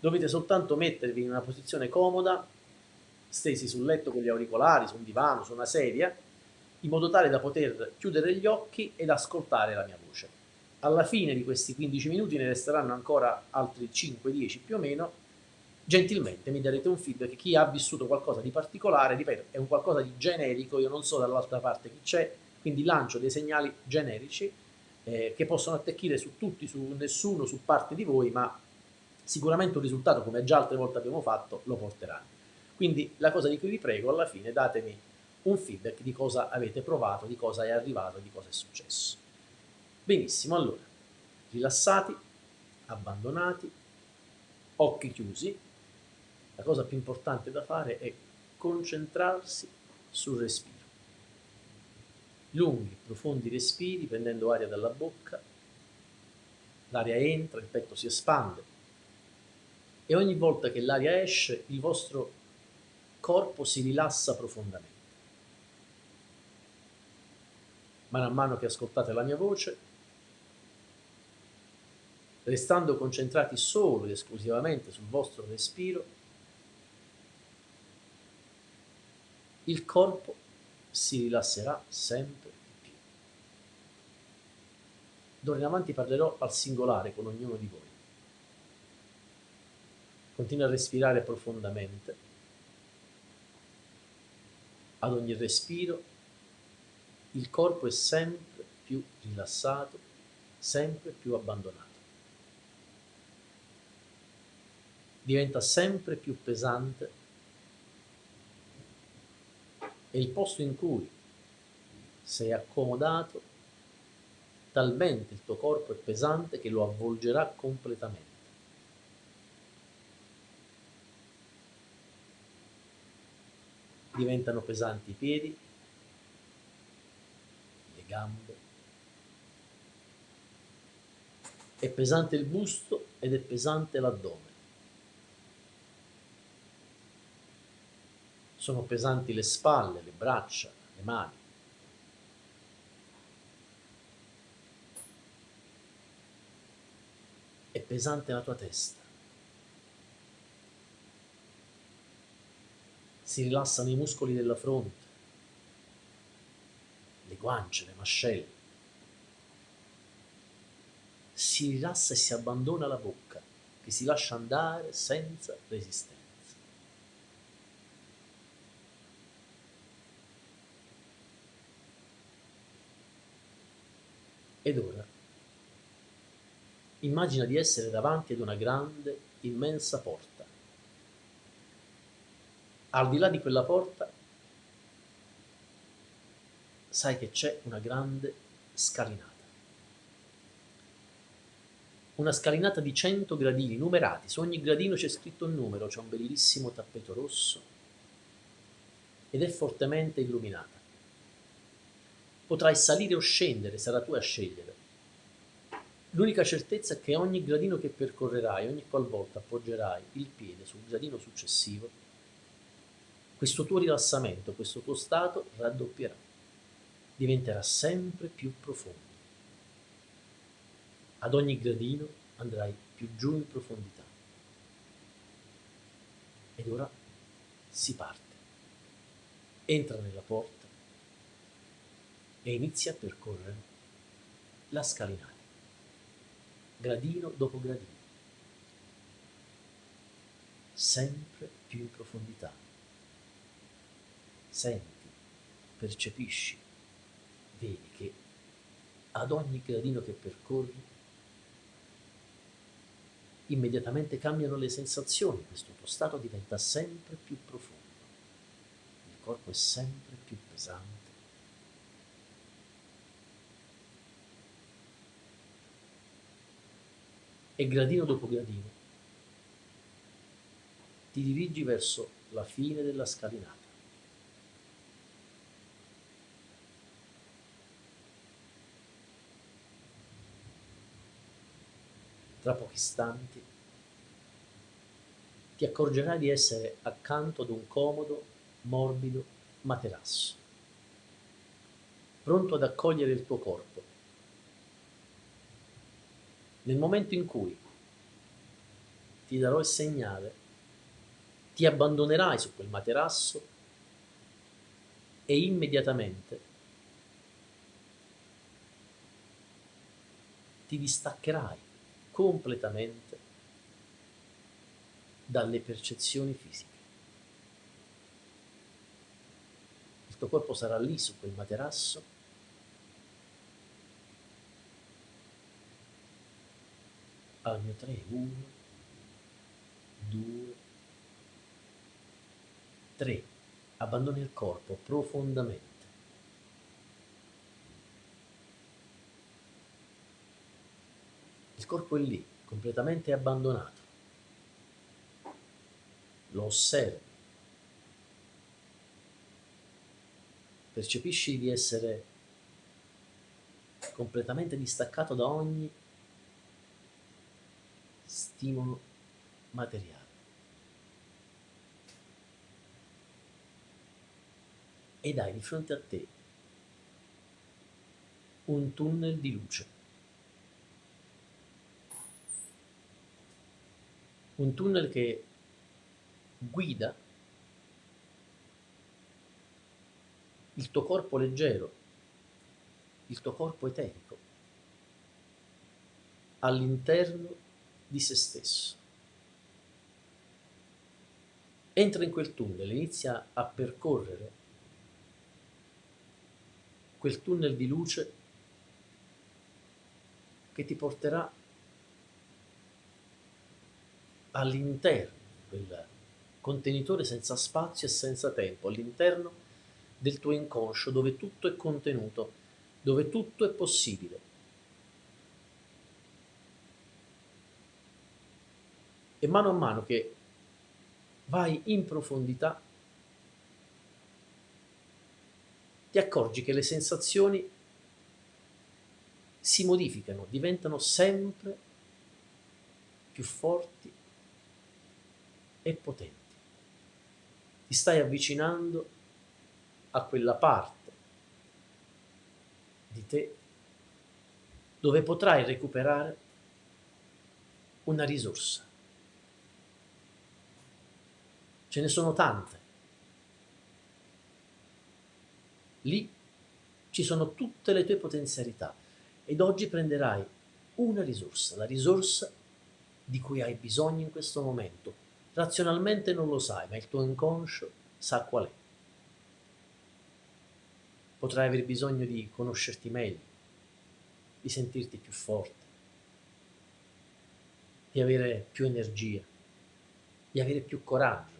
Dovete soltanto mettervi in una posizione comoda, stesi sul letto con gli auricolari, su un divano, su una sedia, in modo tale da poter chiudere gli occhi ed ascoltare la mia voce. Alla fine di questi 15 minuti ne resteranno ancora altri 5-10 più o meno, gentilmente mi darete un feedback, chi ha vissuto qualcosa di particolare, ripeto, è un qualcosa di generico, io non so dall'altra parte chi c'è, quindi lancio dei segnali generici eh, che possono attecchire su tutti, su nessuno, su parte di voi, ma sicuramente un risultato, come già altre volte abbiamo fatto, lo porteranno. Quindi la cosa di cui vi prego, alla fine datemi un feedback di cosa avete provato, di cosa è arrivato, di cosa è successo. Benissimo, allora, rilassati, abbandonati, occhi chiusi, la cosa più importante da fare è concentrarsi sul respiro. Lunghi, profondi respiri, prendendo aria dalla bocca, l'aria entra, il petto si espande e ogni volta che l'aria esce il vostro corpo si rilassa profondamente. Man mano che ascoltate la mia voce, restando concentrati solo ed esclusivamente sul vostro respiro, il corpo si rilasserà sempre di più. D'ora in avanti parlerò al singolare con ognuno di voi. Continua a respirare profondamente. Ad ogni respiro il corpo è sempre più rilassato, sempre più abbandonato. Diventa sempre più pesante è il posto in cui sei accomodato, talmente il tuo corpo è pesante che lo avvolgerà completamente. Diventano pesanti i piedi, le gambe, è pesante il busto ed è pesante l'addome. sono pesanti le spalle, le braccia, le mani. È pesante la tua testa. Si rilassano i muscoli della fronte, le guance, le mascelle. Si rilassa e si abbandona la bocca, che si lascia andare senza resistenza. Ed ora immagina di essere davanti ad una grande, immensa porta. Al di là di quella porta sai che c'è una grande scalinata. Una scalinata di 100 gradini numerati, su ogni gradino c'è scritto un numero, c'è un bellissimo tappeto rosso ed è fortemente illuminata. Potrai salire o scendere, sarà tu a scegliere. L'unica certezza è che ogni gradino che percorrerai, ogni qualvolta appoggerai il piede sul gradino successivo, questo tuo rilassamento, questo tuo stato raddoppierà, diventerà sempre più profondo. Ad ogni gradino andrai più giù in profondità. Ed ora si parte. Entra nella porta e inizia a percorrere la scalinata, gradino dopo gradino, sempre più in profondità. Senti, percepisci, vedi che ad ogni gradino che percorri immediatamente cambiano le sensazioni, questo tuo stato diventa sempre più profondo, il corpo è sempre più pesante e gradino dopo gradino ti dirigi verso la fine della scalinata. Tra pochi istanti ti accorgerai di essere accanto ad un comodo, morbido materasso, pronto ad accogliere il tuo corpo. Nel momento in cui ti darò il segnale, ti abbandonerai su quel materasso e immediatamente ti distaccherai completamente dalle percezioni fisiche. Il tuo corpo sarà lì su quel materasso al mio 3, 1, 2, 3. Abbandoni il corpo profondamente. Corpo è lì, completamente abbandonato. Lo osservi. Percepisci di essere completamente distaccato da ogni stimolo materiale. Ed hai di fronte a te un tunnel di luce. Un tunnel che guida il tuo corpo leggero, il tuo corpo eterico all'interno di se stesso. Entra in quel tunnel, inizia a percorrere quel tunnel di luce che ti porterà all'interno di quel contenitore senza spazio e senza tempo, all'interno del tuo inconscio dove tutto è contenuto, dove tutto è possibile. E mano a mano che vai in profondità, ti accorgi che le sensazioni si modificano, diventano sempre più forti e potenti. Ti stai avvicinando a quella parte di te dove potrai recuperare una risorsa ce ne sono tante. Lì ci sono tutte le tue potenzialità ed oggi prenderai una risorsa, la risorsa di cui hai bisogno in questo momento. Razionalmente non lo sai, ma il tuo inconscio sa qual è. Potrai aver bisogno di conoscerti meglio, di sentirti più forte, di avere più energia, di avere più coraggio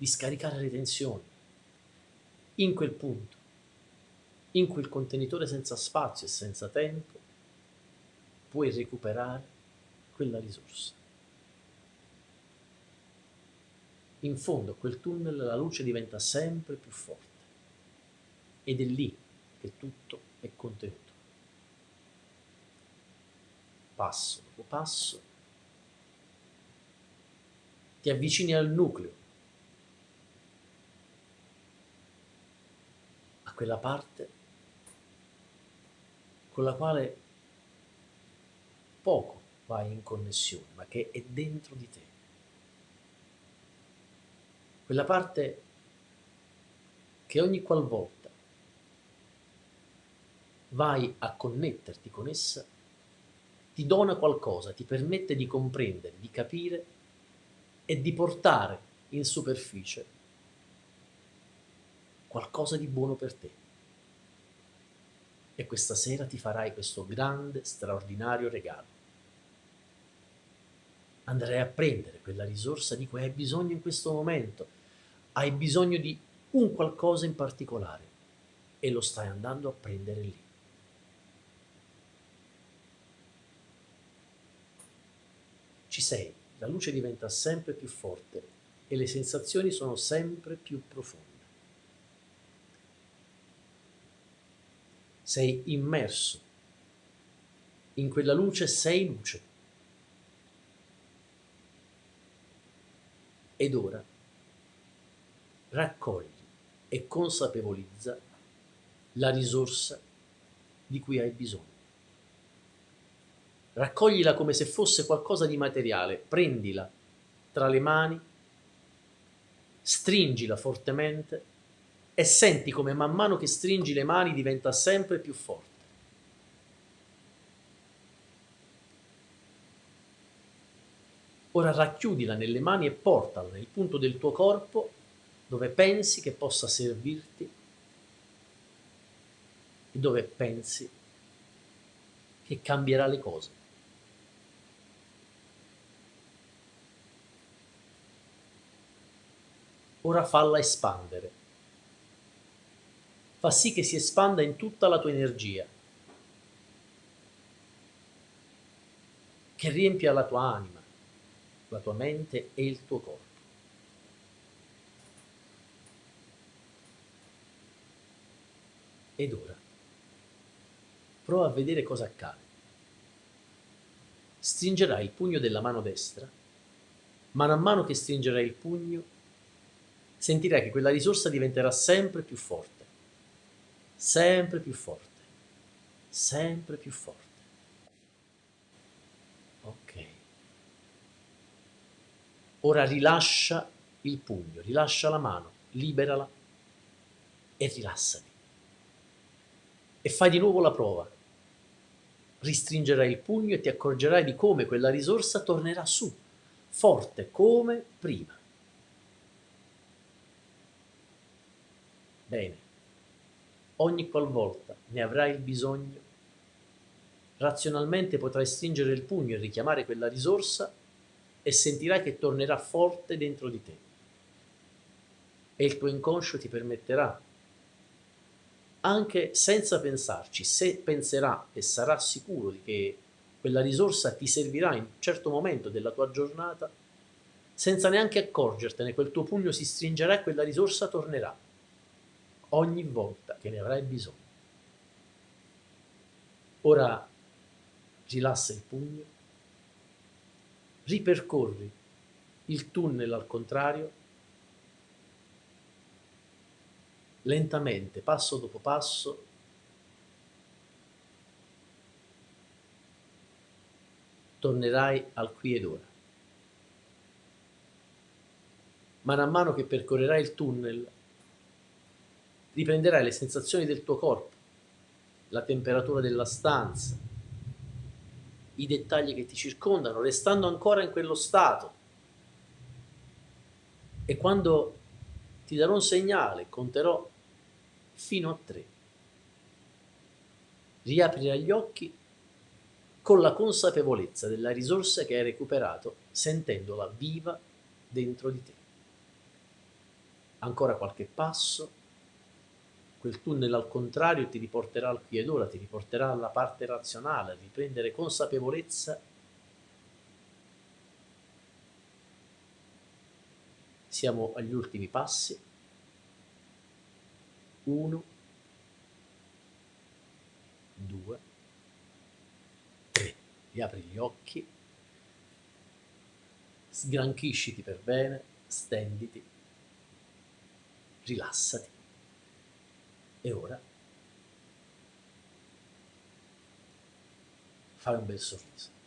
di scaricare le tensioni. In quel punto, in quel contenitore senza spazio e senza tempo, puoi recuperare quella risorsa. In fondo a quel tunnel la luce diventa sempre più forte ed è lì che tutto è contenuto. Passo dopo passo ti avvicini al nucleo quella parte con la quale poco vai in connessione, ma che è dentro di te. Quella parte che ogni qualvolta vai a connetterti con essa, ti dona qualcosa, ti permette di comprendere, di capire e di portare in superficie qualcosa di buono per te. E questa sera ti farai questo grande, straordinario regalo. Andrai a prendere quella risorsa di cui hai bisogno in questo momento. Hai bisogno di un qualcosa in particolare e lo stai andando a prendere lì. Ci sei, la luce diventa sempre più forte e le sensazioni sono sempre più profonde. sei immerso. In quella luce sei luce. Ed ora raccogli e consapevolizza la risorsa di cui hai bisogno. raccoglila come se fosse qualcosa di materiale, prendila tra le mani, stringila fortemente e senti come man mano che stringi le mani diventa sempre più forte. Ora racchiudila nelle mani e portala nel punto del tuo corpo dove pensi che possa servirti e dove pensi che cambierà le cose. Ora falla espandere. Fa sì che si espanda in tutta la tua energia, che riempia la tua anima, la tua mente e il tuo corpo. Ed ora prova a vedere cosa accade. Stringerai il pugno della mano destra, man mano che stringerai il pugno, sentirai che quella risorsa diventerà sempre più forte, sempre più forte, sempre più forte. Ok. Ora rilascia il pugno, rilascia la mano, liberala e rilassati. E fai di nuovo la prova ristringerai il pugno e ti accorgerai di come quella risorsa tornerà su, forte come prima. Bene, ogni qualvolta ne avrai il bisogno, razionalmente potrai stringere il pugno e richiamare quella risorsa e sentirai che tornerà forte dentro di te. E il tuo inconscio ti permetterà anche senza pensarci, se penserà e sarà sicuro che quella risorsa ti servirà in un certo momento della tua giornata, senza neanche accorgertene, quel tuo pugno si stringerà e quella risorsa tornerà ogni volta che ne avrai bisogno. Ora rilassa il pugno, ripercorri il tunnel al contrario lentamente, passo dopo passo, tornerai al qui ed ora. Man mano che percorrerai il tunnel, riprenderai le sensazioni del tuo corpo, la temperatura della stanza, i dettagli che ti circondano, restando ancora in quello stato. E quando ti darò un segnale, conterò fino a tre. Riaprirai gli occhi con la consapevolezza della risorsa che hai recuperato, sentendola viva dentro di te. Ancora qualche passo, quel tunnel al contrario ti riporterà al qui ed ora, ti riporterà alla parte razionale, a riprendere consapevolezza siamo agli ultimi passi 1, 2, 3. Riapri gli occhi, sgranchisciti per bene, stenditi, rilassati. E ora fai un bel sorriso.